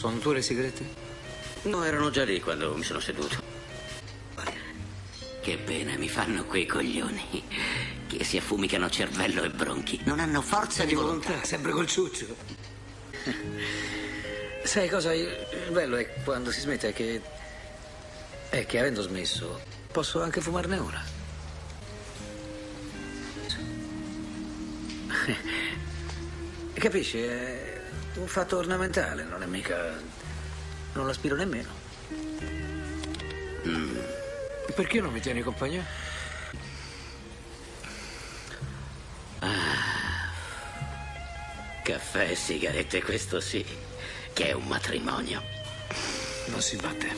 Sono tue le sigarette? No, erano già lì quando mi sono seduto. Che pena mi fanno quei coglioni. Che si affumicano cervello e bronchi. Non hanno forza di volontà. sempre col ciuccio. Sai cosa? Il bello è quando si smette che. è che avendo smesso, posso anche fumarne una. Capisci? È un fatto ornamentale, non è mica. non l'aspiro nemmeno. Perché non mi tieni compagnia? Caffè e sigarette, questo sì. Che è un matrimonio. Non si batte.